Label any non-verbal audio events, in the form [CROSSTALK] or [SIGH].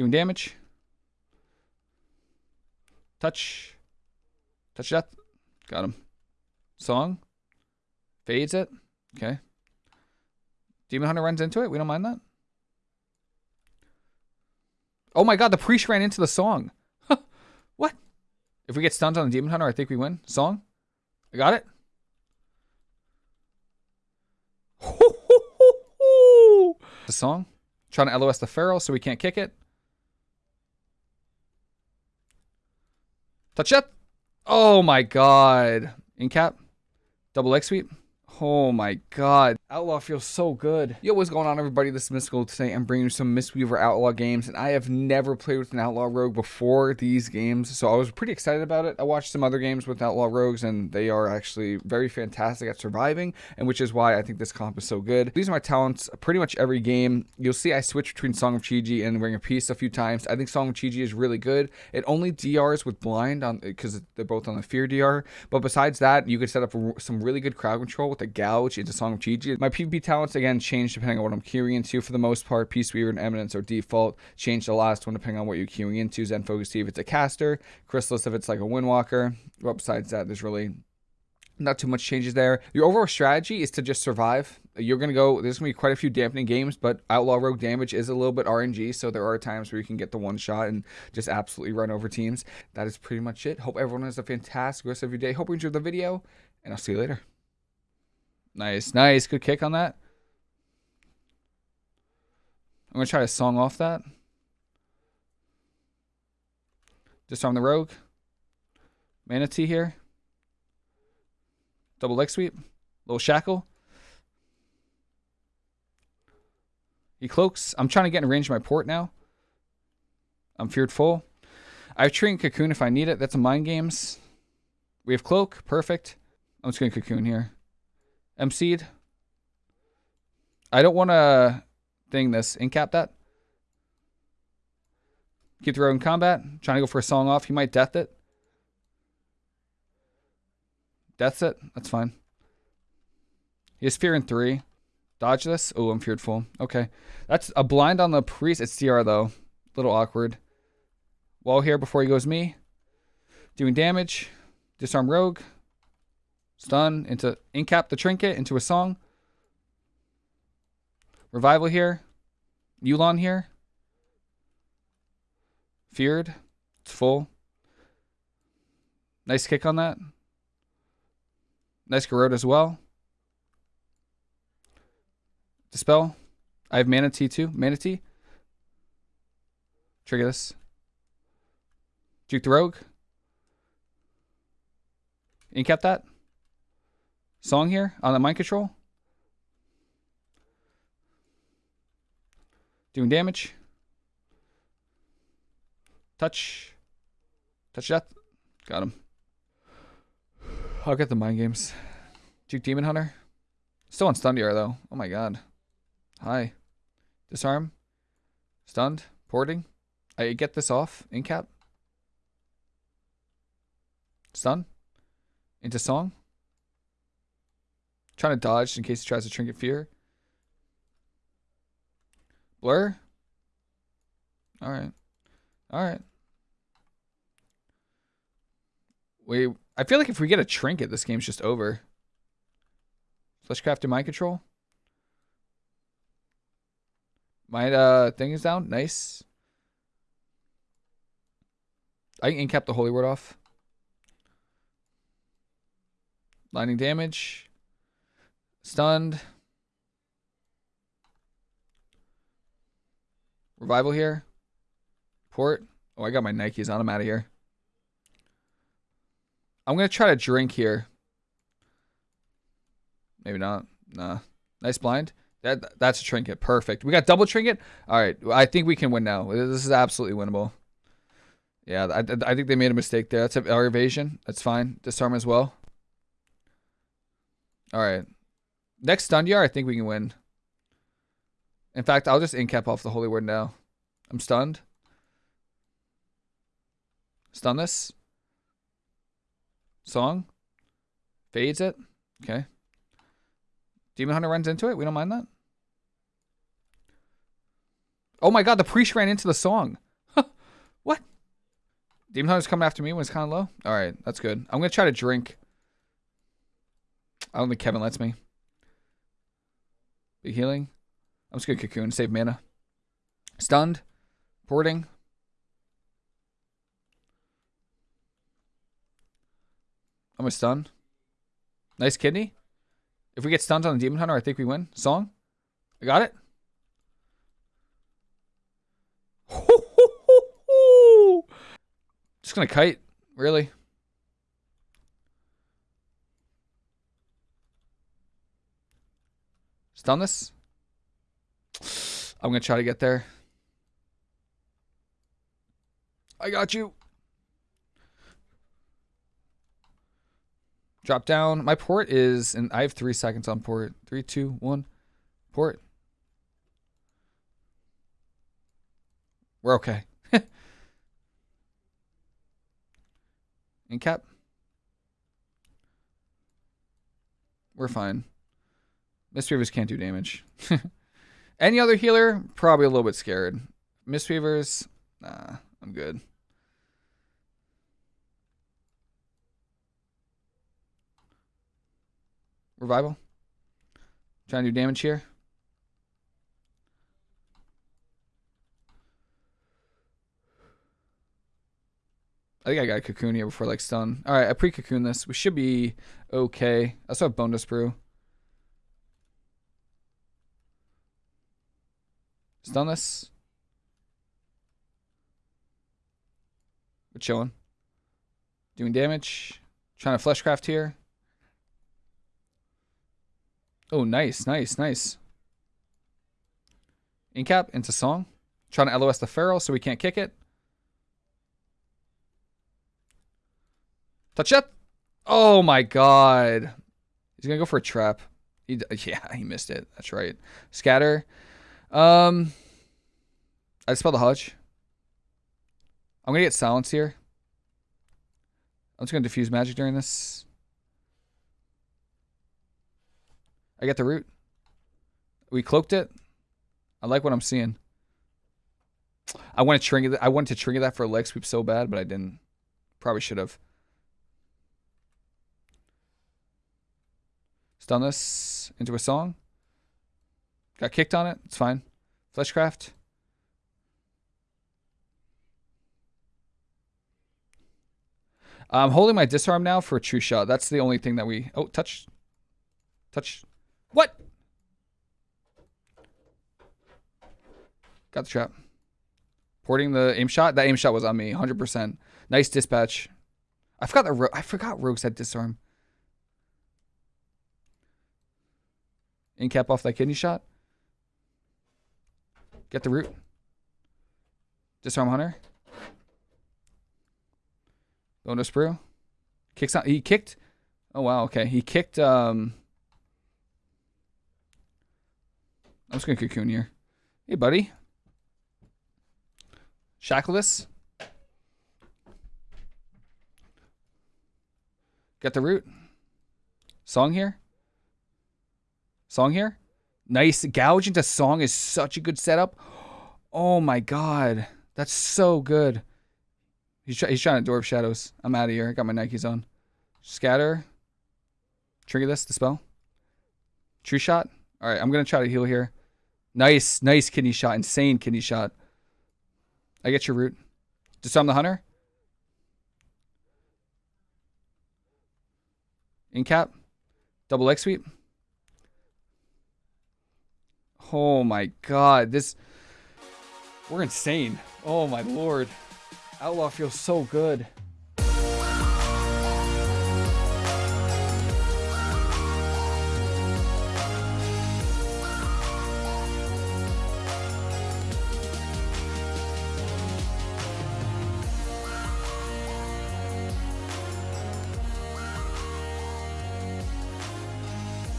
Doing damage. Touch. Touch that. Got him. Song. Fades it. Okay. Demon Hunter runs into it. We don't mind that. Oh my god, the priest ran into the song. what? If we get stunned on the Demon Hunter, I think we win. Song? I got it. [LAUGHS] the song. Trying to LOS the Feral so we can't kick it. Touch up. Oh my god. In cap. Double X sweep. Oh my god. Outlaw feels so good. Yo, what's going on everybody? This is Mystical today. I'm bringing you some Mistweaver Outlaw games and I have never played with an Outlaw Rogue before these games. So I was pretty excited about it. I watched some other games with Outlaw Rogues and they are actually very fantastic at surviving and which is why I think this comp is so good. These are my talents pretty much every game. You'll see I switch between Song of Chi-Ji and Ring of Peace a few times. I think Song of Chi-Ji is really good. It only DRs with blind on because they're both on the fear DR. But besides that, you could set up some really good crowd control with the Gouge into Song of Chi-Ji. My PvP talents, again, change depending on what I'm queuing into. For the most part, Peace Weaver and Eminence are default. Change the last one depending on what you're queuing into. Zen Focus Tea if it's a caster. Chrysalis if it's like a Windwalker. But besides that, there's really not too much changes there. Your overall strategy is to just survive. You're going to go, there's going to be quite a few dampening games, but Outlaw Rogue damage is a little bit RNG, so there are times where you can get the one shot and just absolutely run over teams. That is pretty much it. Hope everyone has a fantastic rest of your day. Hope you enjoyed the video, and I'll see you later. Nice, nice. Good kick on that. I'm going to try a song off that. Disarm the rogue. Mana Tea here. Double leg sweep. Little shackle. He cloaks. I'm trying to get in range of my port now. I'm feared full. I have Trinket Cocoon if I need it. That's a mind games. We have cloak. Perfect. I'm just going to cocoon here. MC'd. I don't want to thing this. Incap that. Keep the road in combat. Trying to go for a song off. He might death it. Deaths it. That's fine. He has fear in three. Dodge this. Oh, I'm feared full. Okay. That's a blind on the priest. It's CR though. A little awkward. Wall here before he goes me. Doing damage. Disarm rogue. Stun into incap the trinket into a song. Revival here. Yu'lon here. Feared. It's full. Nice kick on that. Nice Garrote as well. Dispel. I have Mana Tea too. Mana Tea. Trigger this. Juke the Rogue. Incap that. Song here on the mind control. Doing damage. Touch. Touch death. Got him. I'll get the mind games. Duke Demon Hunter. Still on stun DR though. Oh my god. Hi. Disarm. Stunned. Porting. I get this off. Incap. Stun. Into song. Trying to dodge in case he tries to trinket fear. Blur. All right. All right. We. I feel like if we get a trinket, this game's just over. Fleshcraft and mind control. My uh thing is down. Nice. I can incap the holy word off. Lightning damage. Stunned. Revival here. Port. Oh, I got my Nikes on. I'm out of here. I'm going to try to drink here. Maybe not. Nah. Nice blind. That That's a trinket. Perfect. We got double trinket. All right. I think we can win now. This is absolutely winnable. Yeah, I, I think they made a mistake there. That's our evasion. That's fine. Disarm as well. All right. Next stun yard, I think we can win. In fact, I'll just incap off the holy word now. I'm stunned. Stun this. Song. Fades it. Okay. Demon Hunter runs into it. We don't mind that. Oh my god, the priest ran into the song. What? Demon Hunter's coming after me when it's kind of low. All right, that's good. I'm gonna try to drink. I don't think Kevin lets me. Be healing. I'm just gonna cocoon, save mana. Stunned. Porting. I'm a stun. Nice kidney. If we get stunned on the Demon Hunter, I think we win. Song. I got it. [LAUGHS] Just gonna kite. Really? Stun this. I'm gonna try to get there. I got you. Drop down. My port is, and I have three seconds on port. Three, two, one. Port. We're okay. [LAUGHS] In cap. We're fine. Mistweavers can't do damage. [LAUGHS] Any other healer? Probably a little bit scared. Mistweavers? Nah, I'm good. Revival. Trying to do damage here. I think I got a cocoon here before like stun. All right, I pre-cocoon this. We should be okay. I also have Bonedust Brew. Stun this. We're chilling. Doing damage. Trying to fleshcraft here. Oh, nice, nice, nice. Incap into song. Trying to LOS the feral so we can't kick it. Touch it. Oh my god. He's gonna go for a trap. He, [LAUGHS] yeah, he missed it. That's right. Scatter. Um, I spelled the Hutch. I'm gonna get silence here. I'm just gonna diffuse magic during this. I get the root. We cloaked it. I like what I'm seeing. I want to trigger. I wanted to trigger that for a leg sweep so bad, but I didn't. Probably should have. Stun this into a song. Got kicked on it. It's fine. Fleshcraft. I'm holding my disarm now for a true shot. That's the only thing that we... Oh, touch. Touch. What? Got the trap. Porting the aim shot. That aim shot was on me. 100%. Nice dispatch. I forgot the I forgot Rogues had disarm. In cap off that kidney shot. Get the root. Disarm Hunter. Bonedust Brew. Kicks out. He kicked. Oh wow. Okay. He kicked. Um. I'm just gonna cocoon here. Hey, buddy. Shackle this. Get the root. Song here. Song here. Nice. Gouge into Song is such a good setup. Oh my god. That's so good. He's, try he's trying to Dwarf Shadows. I'm out of here. I got my Nikes on. Scatter. Trigger this, the spell. True shot. All right, I'm going to try to heal here. Nice, nice kidney shot. Insane kidney shot. I get your root. Disarm the hunter. In cap. Double X sweep. Oh my god. This. We're insane. Oh my lord. Outlaw feels so good.